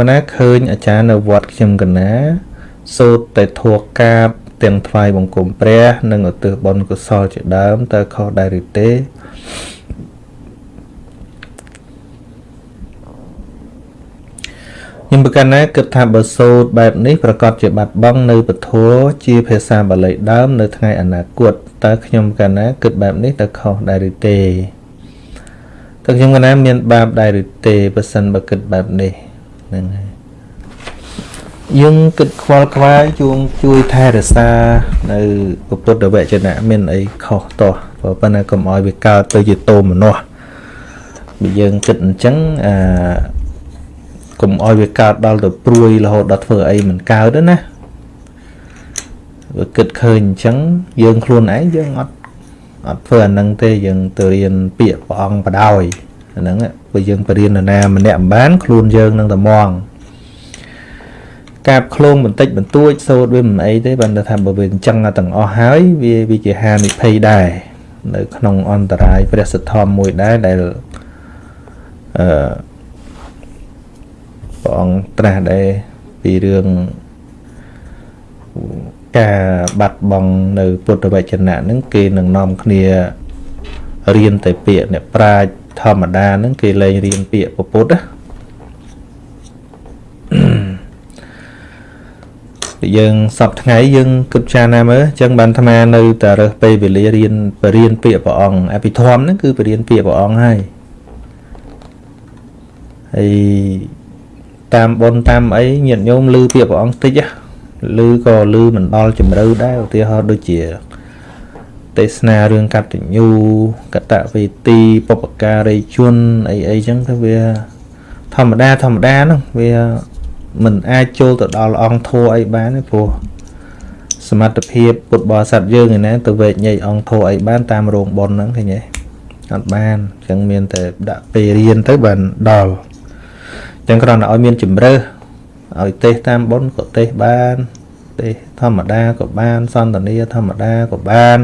កណាឃើញអាចារ្យនៅវត្តខ្ញុំកណាសូត្រតែធัวកាបទាំងថ្វាយបង្គំព្រះ និងឧទ្ទិសបុណ្យកុសលជាដើមតើខុសដែរឬទេខ្ញុំប្រកាសណាគិតថាបើសូត្របែបនេះប្រកាសជាបាត់បង់នៅពធជាភាសាបាលីដើម នៅថ្ងៃអនាគតតើខ្ញុំកាលណាគិតបែបនេះតើខុសដែរឬទេតើខ្ញុំកាលណាមានបាបដែរឬទេបើសិនបើគិតបែបនេះ ហ្នឹងហើយយើងគិតខ្វល់ខ្វាយជួងជួយថែរក្សានៅពុទ្ធវចនៈមានអីខុសតោះប៉ុន្តែកុំឲ្យវាកើតទៅជាតោមនោះបើយើងគិតអញ្ចឹងអាកុំឲ្យវាកើតដល់ទៅព្រួយរហូតដល់ធ្វើអីមិនកើតទេណាបើគិតឃើញអញ្ចឹងយើងខ្លួនឯងយើងអត់អត់ធ្វើអានឹងទេយើងទៅរៀនពាក្យព្រះអង្គបដ ாய் អាហ្នឹងបើយើងបរៀននរណាម្នាក់មិនបានខ្លួនយើងនឹងតែមងកាបឃ្លោងបន្តិចបន្តួចសូត្រវាមិនអីទេបានថាបើវាអញ្ចឹងទាំងអស់ហើយវាវាជាហានិភ័យដែរនៅក្នុងអន្តរាយព្រះសទ្ធមមួយដែរដែលអឺព្រះអង្គត្រាស់ដែរពីរឿងការបាត់បង់នៅពុទ្ធវចនៈហ្នឹងគេនឹងនាំគ្នារៀនតែពាក្យអ្នកប្រាជ្ញ ធម្មតាហ្នឹងគេលែងរៀនពាក្យពុទ្ធណាយើងសពថ្ងៃយើងគិតចារណាមើលអញ្ចឹងបានអាត្មានៅតែរើសពេលវេលារៀនបរៀនពាក្យព្រះអង្គអភិធម្មហ្នឹងគឺបរៀនពាក្យព្រះអង្គហើយហើយតាមបុណ្យតាមអីញាតិញោមឮពាក្យព្រះអង្គតិចឮក៏ឮមិនដល់ជំរឿដែរឧទាហរណ៍ដូចជា ទេសនារឿងកតញ្ញូកតវេទីបពការីជនអីអីចឹងទៅវាធម្មតាធម្មតាហ្នឹងវាមិនអាចចូលទៅដល់អង្គធัวអីបានទេព្រោះសមត្ថភាពពុទ្ធបរិស័ទយើងឯណាទៅវែកញែកអង្គធัวអីបានតាមរោងប៉ុនហ្នឹងឃើញទេអត់បានអញ្ចឹងមានតែដាក់ពេលរៀនទៅបានដល់អញ្ចឹងគ្រាន់តែឲ្យមានជំរើសឲ្យទេសតាមប៉ុនក៏ទេសបានទេសធម្មតាក៏បានសន្តានាធម្មតាក៏បាន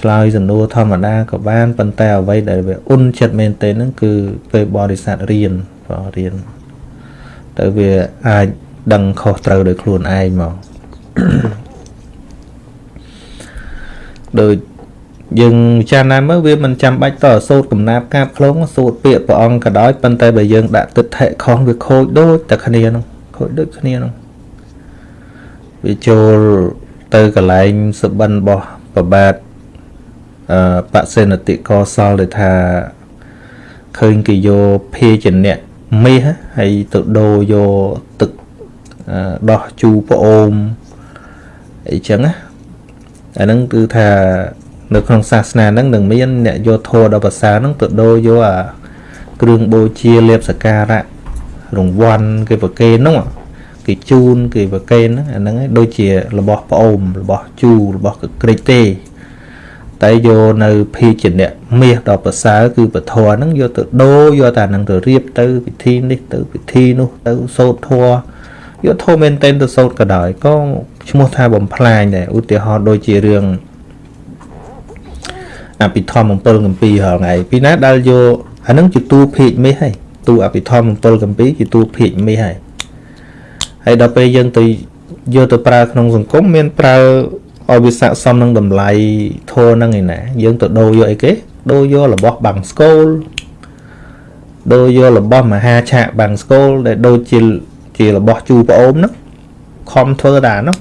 ឆ្លើយសំណួរធម្មតាក៏បានប៉ុន្តែអ្វីដែលវាអ៊ុនចិត្តមែនទេហ្នឹងគឺពេលបរិស័ទរៀនបើរៀនទៅវាអាចដឹងខុសត្រូវដោយខ្លួនឯងមកដូចយើងចាស់ណាស់មើលវាមិនចាំបាច់តសូត្រកំណាប់កាបខ្លងសូត្រពាក្យព្រះអង្គក៏ដោយប៉ុន្តែបើយើងដាក់ទឹកថេខុសវាខូចដូចតែគ្នានោះខូចដូចគ្នានោះវាចូលទៅកន្លែងសបិនរបស់ប្របាទអឺ បសេនតិកសលដែលថាឃើញគេយកភេជនៈមាសហើយទៅដូរយកទឹកដោះជូរប្អូមអីចឹងណាអាហ្នឹងគឺថានៅក្នុងសាសនាហ្នឹងនឹងមានអ្នកយកធម៌ដល់ភាសាហ្នឹងទៅដូរយកអាគ្រឿងបូជាលេបសការៈរង្វាន់គេប្រគេនហ្នឹងគេជូនគេប្រគេនហ្នឹងអាហ្នឹងដូចជារបស់ប្អូនរបស់ជូររបស់ក្រិចទេ តែយកនៅភេជ្ជៈមាសដល់ប្រសើរគឺពធហ្នឹងយកទៅដូរយកតែហ្នឹងទៅរៀបទៅពិធីនេះទៅពិធីនោះទៅសូត្រធម៌យកធម៌មែនតែនទៅសូត្រក៏ដោយក៏ឈ្មោះថាបំផ្លាញដែរឧទាហរណ៍ដូចជារឿងអភិធម្ម7កម្ពីហងៃពីណាដែលយកអាហ្នឹងជាតួភេកមាសហើយតួអភិធម្ម7កម្ពីជាតួភេកមាសហើយហើយដល់ពេលយើងទៅយកទៅប្រើក្នុងសង្គមមានប្រើ ឲ្យវាស័ក្តិសមនឹងតម្លៃធរហ្នឹងឯណា យើងទៅដូរយកអីគេដូរយករបស់បាំងស្គូលដូរយករបស់មហាឆាកបាំងស្គូលដែលដូចជាជារបស់ជូប្អូនហ្នឹងខំធ្វើដែរនោះ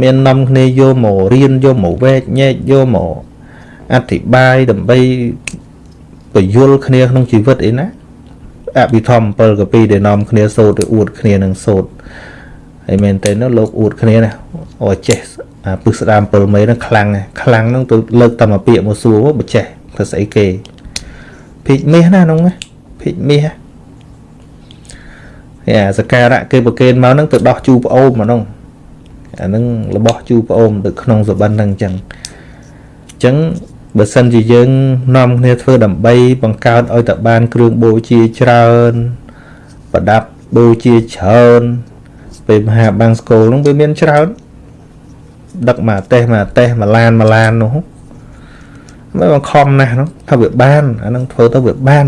មាននាំគ្នាយកមករៀនយកមកវែកញែកយកមកអធិប្បាយដើម្បីបញ្យល់គ្នាក្នុងជីវិតអីណាអភិធម្ម7កពីដែលនាំគ្នាសូត្រទៅអួតគ្នានឹងសូត្រ ហើយមែនតើនោះលោកអួតគ្នាណាអូចេះអាពឹសស្ដាម7មេហ្នឹងខ្លាំងខ្លាំងហ្នឹងទៅលើកតាមពាក្យមកសួរបើចេះទៅស្អីគេភិកមាសណាហ្នឹងភិកមាសហើយអាសការៈគេប្រគេនមកហ្នឹងទៅដោះជូប្អូនមកហ្នឹងអាហ្នឹងរបស់ជូប្អូនទៅក្នុងសបិនហ្នឹងអញ្ចឹងអញ្ចឹងបើសិនជាយើងនាំគ្នាធ្វើដើម្បីបង្កើតឲ្យតបានគ្រឿងបូជាច្រើនប្រដាប់បូជាច្រើន ពេលមហាបាំងស្គលហ្នឹងវាមានច្រើនដឹកមកតេះមកតេះមកឡានមកឡាននោះមិនបង្ខំណាស់នោះថាវាបានអានឹងធ្វើទៅវាបាន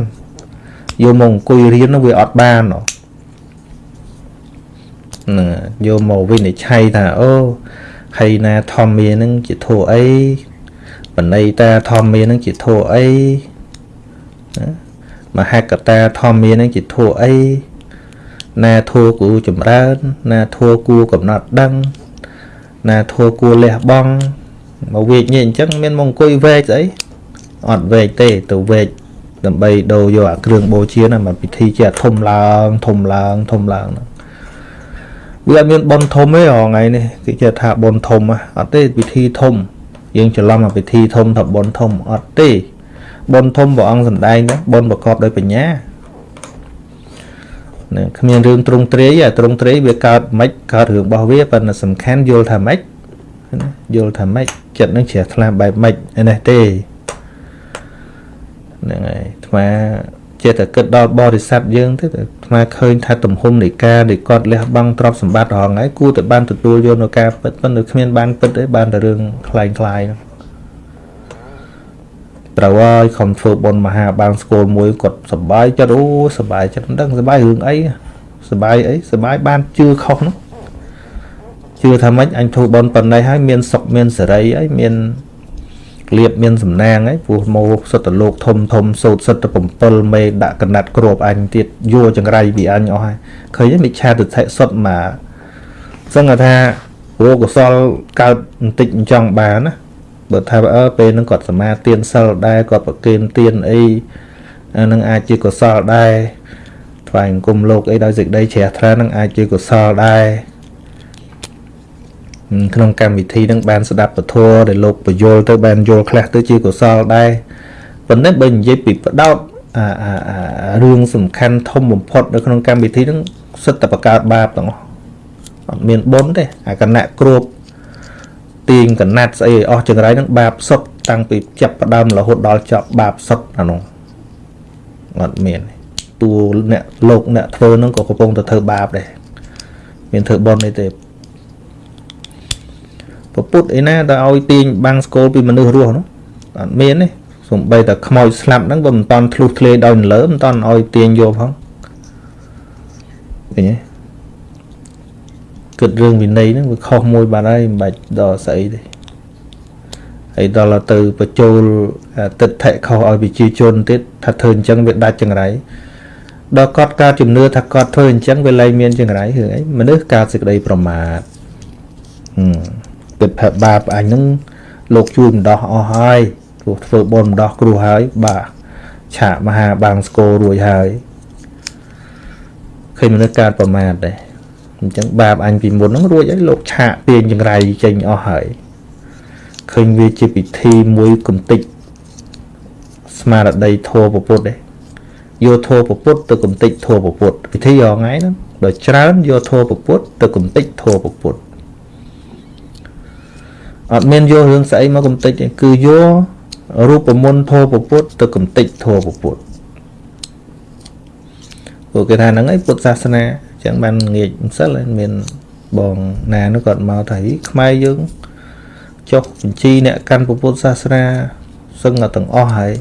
យកមកអង្គុយរៀននោះវាអត់បានហ៎ណាយកមកវិនិច្ឆ័យថាអូហើយណាធម្មានឹងជាធัวអីបណៃតាធម្មានឹងជាធัวអីណាមហកតាធម្មានឹងជាធัวអី ណាធัวគូចម្រើនណាធัวគូកំណត់ដឹងណាធัวគូលះបង់មកវេកញ៉េអញ្ចឹងមានមកអង្គុយវែកស្អីអត់វែកទេទៅវែកដើម្បីដូរយកអាគ្រឿងបូជាហ្នឹងមកពិធីជាធំឡើងធំឡើងធំឡើងហ្នឹងវាអត់មានប៉ុនធំទេថ្ងៃនេះគេចេះថាប៉ុនធំអត់ទេពិធីធំយើងច្រឡំមកពិធីធំថាប៉ុនធំអត់ទេប៉ុនធំព្រះអង្គសំដែងទៅប៉ុនប្រកបដោយបញ្ញា ណាគ្មានរឿងទ្រង់ទ្រាយអាទ្រង់ទ្រាយវាកើតមិនកើតរឿងរបស់វាប៉ុន្តែសំខាន់យល់ថាម៉េចយល់ថាម៉េចចិត្តនឹងជ្រះថ្លាបែបម៉េចឯនេះទេហ្នឹងហើយអាត្មាចេះតែគិតដល់បរិស័ទយើងទេអាត្មាឃើញថាទំហំនៃការដែលគាត់លះបង់ទ្រព្យសម្បត្តិរហងៃគួរតែបានទទួលយកនៅការពិតប៉ុន្តែគ្មានបានពិតទេបានតែរឿងคล้ายคล้ายហ្នឹង ប្រវឲ្យខំធ្វើបុណ្យមហាបានស្គលមួយគាត់សប្បាយចិត្តអូសប្បាយចិត្តមិនដឹងសប្បាយរឿងអីសប្បាយអីសប្បាយបានជឿខុសនោះជឿថាម៉េចអញធ្វើបុណ្យប៉ុណ្ណេះហើយមានសុខមានសេរីហើយមានលៀបមានសំណាងហើយព្រោះមកសុទ្ធតលោកធំធំសោតសិទ្ធ7មេដាក់កណាត់គ្របអញទៀតយោចង្រៃពីអញអស់ហើយឃើញមិឆាទិដ្ឋិសុទ្ធមកសឹងថាព្រោះកុសលកើតបន្តិចចង់បានណា បើថាអើពេលហ្នឹងគាត់សមាទានសិលដែរគាត់ប្រគេនទានអីអានឹងអាចជាកុសលដែរថ្វាយអង្គមលោកអីដោយសេចក្តីជ្រះថ្លានឹងអាចជាកុសលដែរក្នុងកម្មវិធីនឹងបានស្ដាប់ពធដែលលោកបញ្យលទៅបានយល់ខ្លះទៅជាកុសលដែរប៉ុន្តែបើនិយាយពីបដោតអាអារឿងសំខាន់ធំបំផុតនៅក្នុងកម្មវិធីនឹងសិតតែបង្កើតបាបទាំងអស់អត់មានបុណ្យទេអាគណៈគ្រប ទាញកណាត់ស្អីអស់ចង្រៃនឹងបាបសុទ្ធតាំងពីចាប់ផ្ដើមរហូតដល់ចប់បាបសុទ្ធអានោះអត់មានតួអ្នកលោកអ្នកធ្វើនឹងក៏កំពុងតែធ្វើបាបដែរមានធ្វើបុណ្យអីទេពពុទ្ធអីណាទៅឲ្យទាញបាំងស្គលពីមនុស្សរស់នោះអត់មានទេសំបីតែខ្មោចស្លាប់ហ្នឹងបើមិនតន់ធ្លុះធ្លាយដោយលើមិនតន់ឲ្យទាញយកផងឃើញទេ គិតរឿងវិន័យហ្នឹងវាខុសមួយបាត់ហើយមិនបាច់ដល់ស្អីទេហើយដល់ទៅបញ្ចូលទិដ្ឋិខុសឲ្យប្រជាជនទៀតថាធ្វើអញ្ចឹងវាដាច់ចង្រៃដល់គាត់កើតជំនឿថាគាត់ធ្វើអញ្ចឹងវាលែងមានចង្រៃរឿងអីមនុស្សកើតសេចក្តីប្រមាទហឹមគិតថាបាបអញហ្នឹងលោកជួយម្ដោះអស់ហើយព្រោះធ្វើបុណ្យម្ដោះគ្រោះហើយបាទឆាកមហាបាងស្គររួចហើយឃើញមនុស្សកើតប្រមាទដែរ អញ្ចឹងបាបអញពីមុនហ្នឹងរួចហើយលោកឆាកទាញចង្រៃចេញអស់ហើយឃើញវាជាពិធីមួយកំតិចស្មារតីធម៌ពពុទ្ធទេយកធម៌ពពុទ្ធទៅកំតិចធម៌ពពុទ្ធពិធីរងៃហ្នឹងដល់ច្រើនយកធម៌ពពុទ្ធទៅកំតិចធម៌ពពុទ្ធអត់មានយករឿងស្អីមកកំតិចទេគឺយករូបមន្តធម៌ពពុទ្ធទៅកំតិចធម៌ពពុទ្ធពួកគេថាហ្នឹងឯងពុទ្ធសាសនា ចឹងបានងាកម្សិលមានបងណានោះគាត់មកថាខ្មែរយើងចុះបញ្ជីអ្នកកាន់ពុទ្ធសាសនាសឹងទាំងអស់ហើយ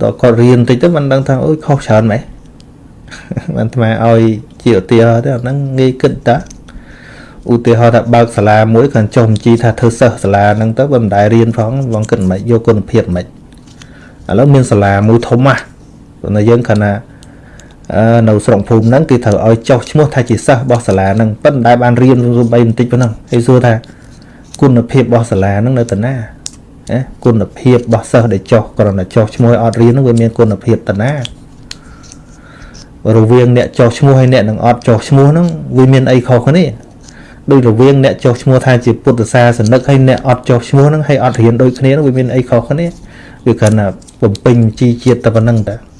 តើគាត់រៀនតិចទៅមិនដឹងថាអូយខុសច្រើនម៉េចបានថ្មឲ្យជាឧទាហរណ៍ទៅអាហ្នឹងងាយគិតតាឧទាហរណ៍ថាបើកសាលាមួយគាត់ចុះបញ្ជីថាធ្វើសិស្សសាលាហ្នឹងទៅបើមិនដែលរៀនផងបងគិតមិនយកគុណភាពមិនឥឡូវមានសាលាមួយធំណាស់ប៉ុន្តែយើងគាត់ថា នៅស្រុកភូមិហ្នឹងគេត្រូវឲ្យចុះឈ្មោះថាជាសិស្សរបស់សាលាហ្នឹងប៉ុន្តែបានរៀនរំបីបន្តិចប៉ុណ្ណឹងហើយសួរថាគុណភាពរបស់សាលាហ្នឹងនៅតាណាណាគុណភាពរបស់សិស្សដែលចុះគ្រាន់តែចុះឈ្មោះឲ្យអត់រៀនហ្នឹងវាមានគុណភាពតាណារវាងអ្នកចុះឈ្មោះហើយអ្នកនឹងអត់ចុះឈ្មោះហ្នឹងវាមានអីខុសគ្នាដោយរវាងអ្នកចុះឈ្មោះថាជាពុទ្ធសាសនិកហើយអ្នកអត់ចុះឈ្មោះហ្នឹងហើយអត់រៀនដូចគ្នាហ្នឹងវាមានអីខុសគ្នាវាគ្រាន់តែបំពេញជីជាតិតែប៉ុណ្្នឹងតា